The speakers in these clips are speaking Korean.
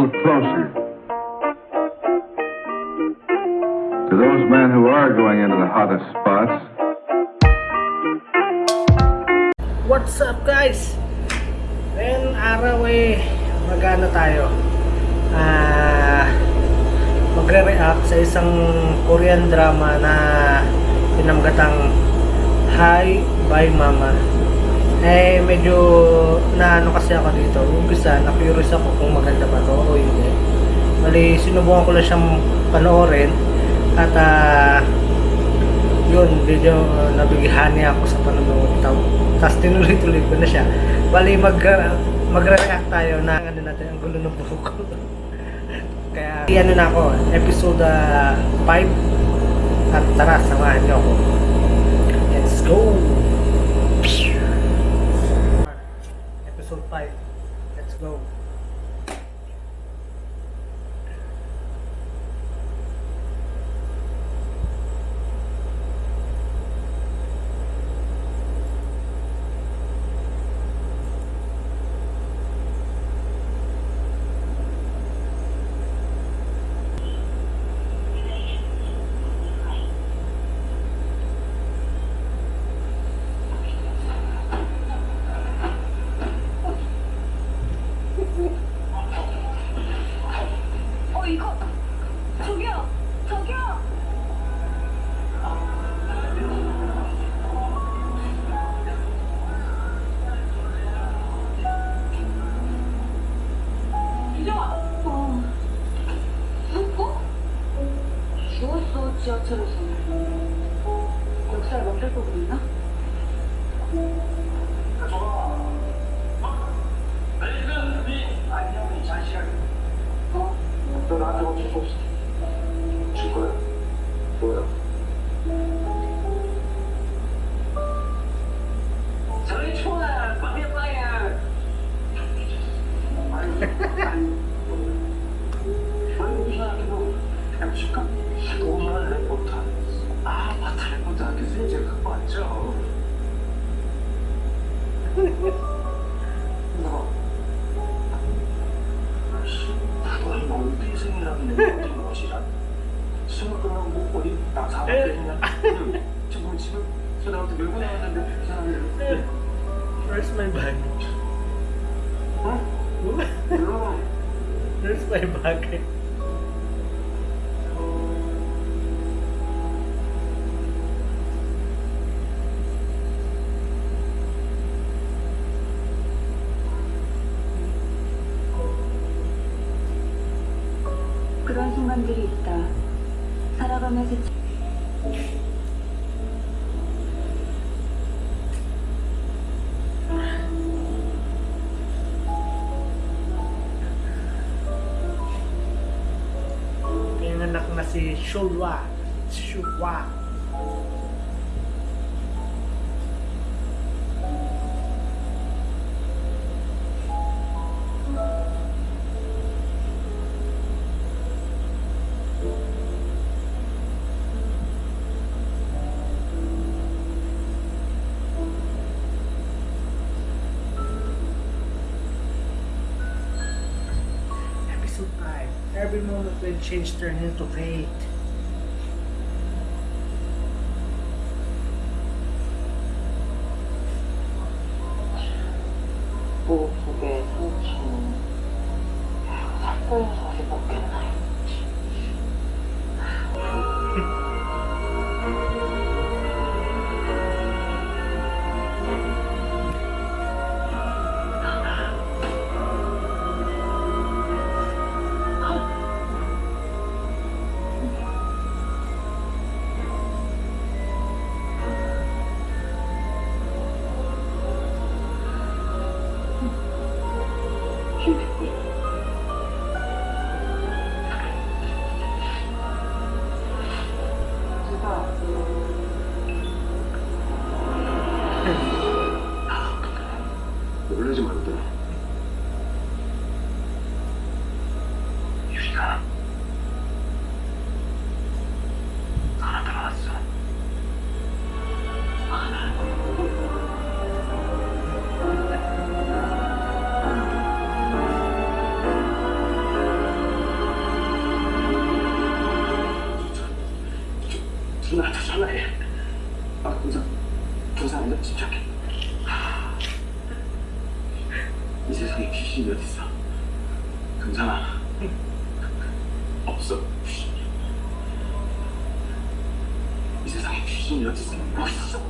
little closer to those men who are going into the hottest spots, What's up guys? Ngayon araw eh, magana tayo. Ah, magre-react sa isang Korean drama na pinamgatang Hi, Bye Mama. Eh, medyo naano kasi ako dito. Umpisa, na-curious ako kung maganda ba to o hindi. Mali, sinubukan ko lang siyang panoorin. At ah, yun, medyo uh, nabighani ako sa panonood. Tapos tinuloy-tuloy ko na siya. Bali, mag, uh, magre-react tayo na ano natin, ang gulo ng buhok ko. Kaya, ano na ako, episode 5. At tara, samahan niyo ako. Let's go! Go. 지하철에서 역살 멈출 거 보이나? 어? 너 나한테 어쩔 수 없어. 줄 거야. 뭐야? 저리 좋아. 빠야. 아니, 아니. 아니, 이제 갖고 왔죠. 너. 그걸 뭔 삐생이라는 어떤 것이란? 수능 끝나고 뭐 어디 나 사업되냐? 저번 집에 저 나한테 밀고 나왔는데 이상하게 Where's my bag? 응? 물론 Where's my bag? Show say, Show Shorua, change turn into fate. 귀신이 어딨어? 없어.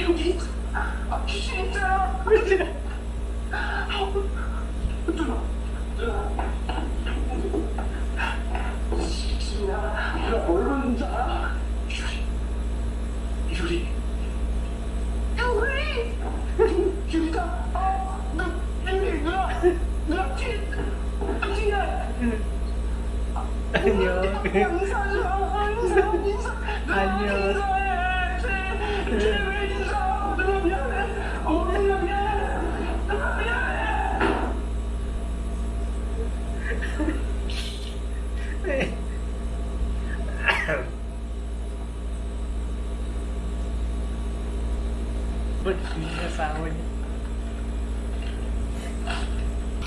여기 있어. 아, 귀신 있잖아. 귀신이야. 내가 뭘 보는 줄 알아? 유리. 유리. 유리. 유리다. 아, 나 유리 누나. 누나 뒤. 뒤야. 안녕. 인사하자. 인사. 인사. 안녕. 어?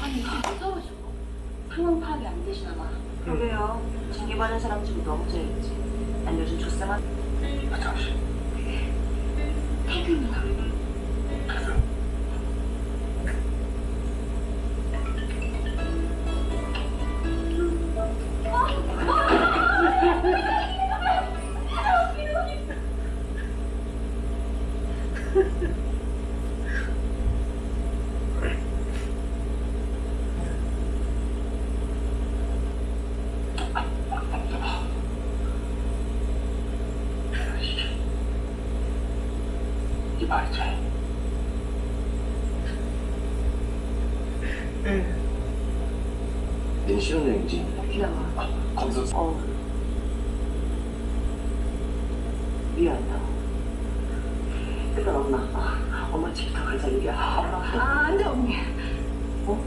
아니 이게 무서워지고 상황 파악이 안 되시나 봐. 그러게요. 징계받은 사람 좀 너무 잘했지. 난 요즘 조쌤한 아, 잠시. 말이지. 내 신혼여행지. 귀여워. 아, 거기서 어. 미안하다. 일단 엄마. 아, 엄마 집부터 가자 얘기야. 엄마. 아, 안 돼, 언니. 어?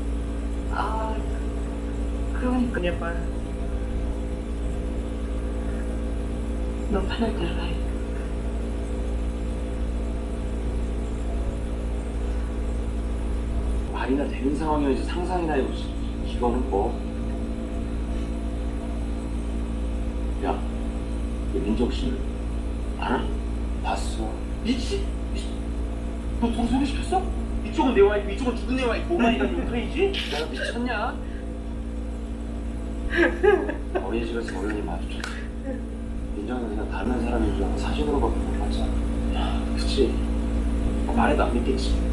아, 그러니까 Kanya pa. 너 편할 대로 해. 말이나 되는 상황이어야지 상상이나 해보지. 이거는 뭐? 야, 이 민정 씨는 알아? 봤어. 미치? 미치? 너 둘이 소개시켰어? 이쪽은 내 와이프, 이쪽은 죽은 내 와이프. 오만이라는 용서이지? 내가 미쳤냐? 어린이집에서 어른이 마주쳤어. 민정이는 그냥 다른 사람인 줄 알고 사진으로밖에 못 봤잖아. 야, 그치? 뭐 말해도 안 믿겠지.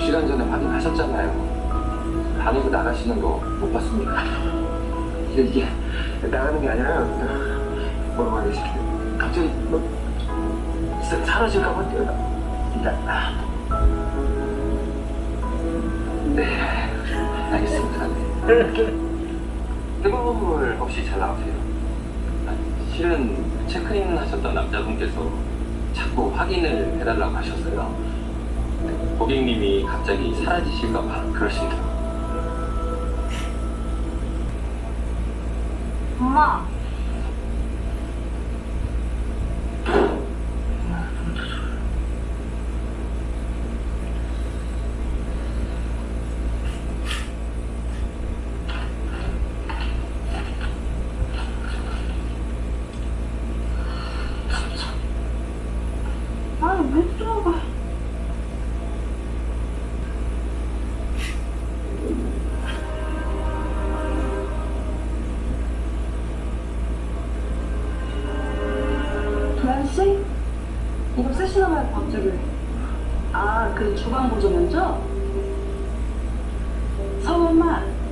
시간 전에 확인하셨잖아요. 나가시는 거 못 봤습니까? 이게 나가는 게 아니라 뭐라고 하기 싫 게 갑자기 뭐 사- 사라질까 봐 뛰어나. 나, 네, 알겠습니다. 네. 뜨거운 물 혹시 잘 나오세요? 아, 실은 체크인 하셨던 남자분께서 자꾸 확인을 해달라고 하셨어요. 네, 고객님이 갑자기 사라지실까봐 그러신다. 엄마. 주방 보조 면접? 서울만.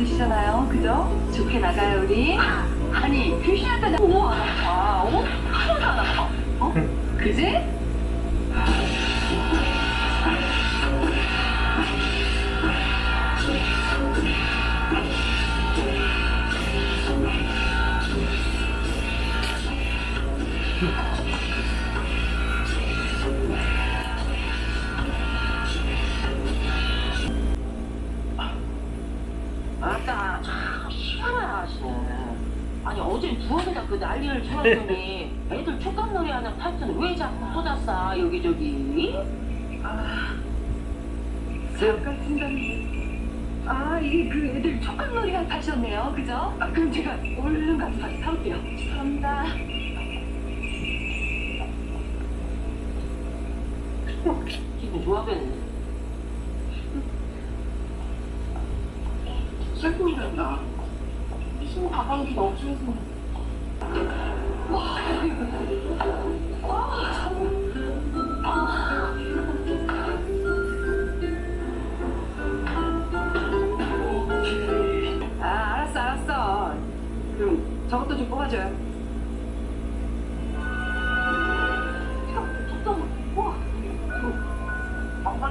없으시잖아요. 그죠? 좋게 나가요 우리. 아니 귀신한테 나 우와 아, 어? 하나도 안 아파. 어? 그지? 기분 좋아졌네. 슬픈다. 무슨 가방이 없어서. 아, 알았어, 알았어. 그럼 저것도 좀 뽑아줘요.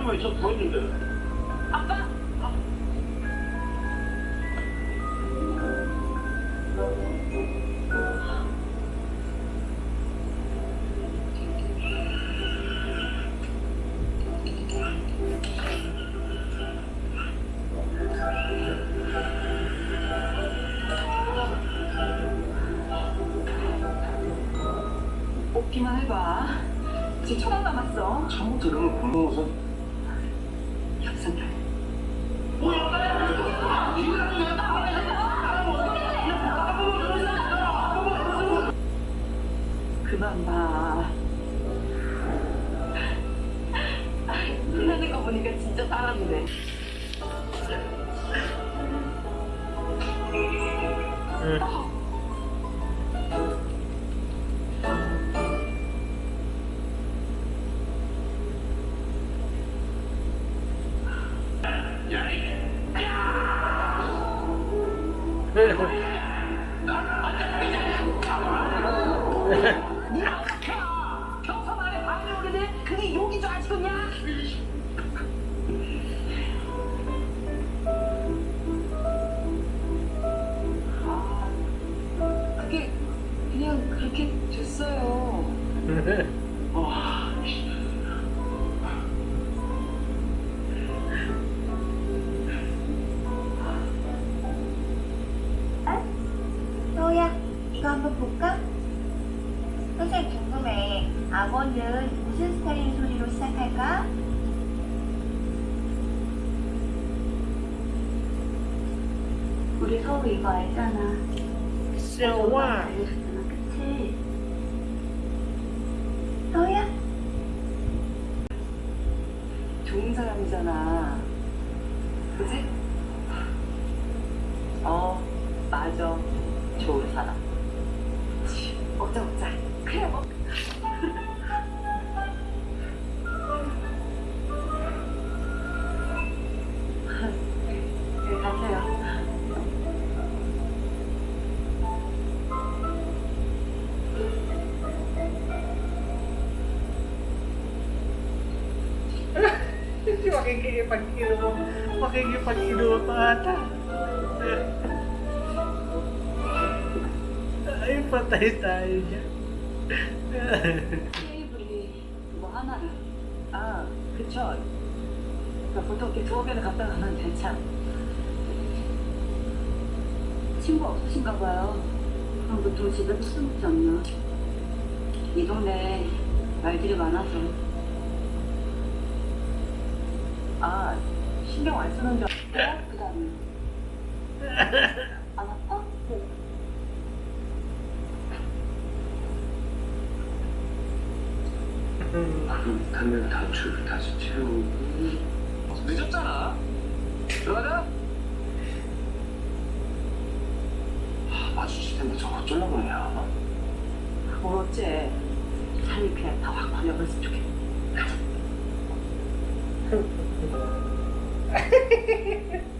한마디만 있어도 보였는데. 경 우리 서우 이거 알잖아. 샤와. 알려줬잖아, 그치? 서우야? 좋은 사람이잖아. Makikipag-ilo. Makikipag-ilo pa ata. Ay, patay tayo dyan. 테이블이 그쵸. 그러니까 보통 이렇게 두어 개를 갖다 가면 대참. 친구 없으신가 봐요. 그럼 보통 집에서 술 먹지 않나? 이 동네 말들이 많아서. 아 신경 안 쓰는 줄 알고 그다음에 안 아파? 네. 단면 단추를 다시 채우고. 늦었잖아. 들어가자. 아, 마주칠 텐데 저거 어쩌려고 뭘 뭐 어째? 살이 그냥 다 확 버려버렸으면 좋겠다. Ha, ha, ha, ha.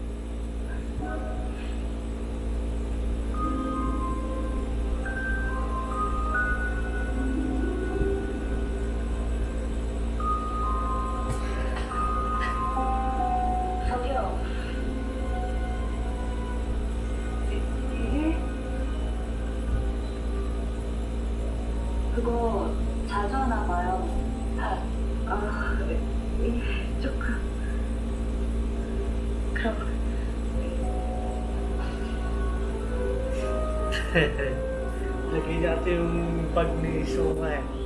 लेके जाते हूँ पढ़ने सोना है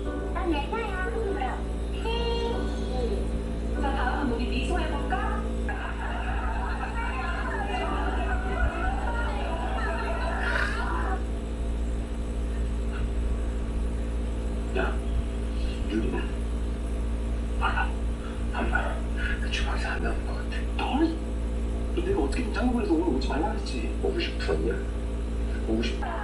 주방에서 안 나온 내가 어떻게 짱구에서 오늘 오지 말라 그랬지. Oh,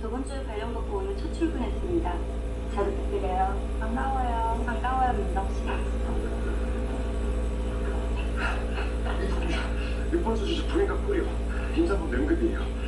저번 주에 관련 받고 오늘 첫 출근했습니다. 잘 부탁드려요. 반가워요. 반가워요, 민덕 씨. 6번 주 주식 부인과 꿀이요. 임산부 냉급이에요.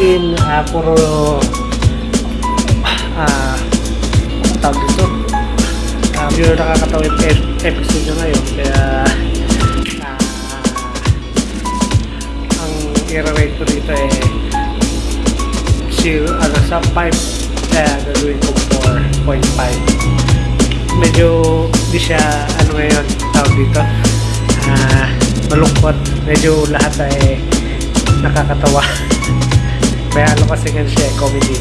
In, ah, puro ah, tawag dito. Um, yung nakakatawa yung ep- episode nyo ngayon. Kaya ah, ang i-rate ko dito eh zero, ano, sa 5 kaya gagawin ko 4.5 medyo di siya ano ngayon tawag dito ah malungkot medyo lahat ay nakakatawa kaya ano kasi nga siya eh, comedy.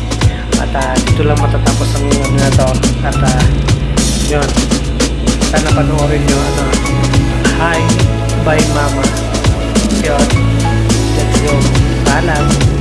At ah, dito lang matatapos ang ano na to. At ah, yun. Sana panoorin nyo ano hi bye mama. Yun. Let's go. Paalam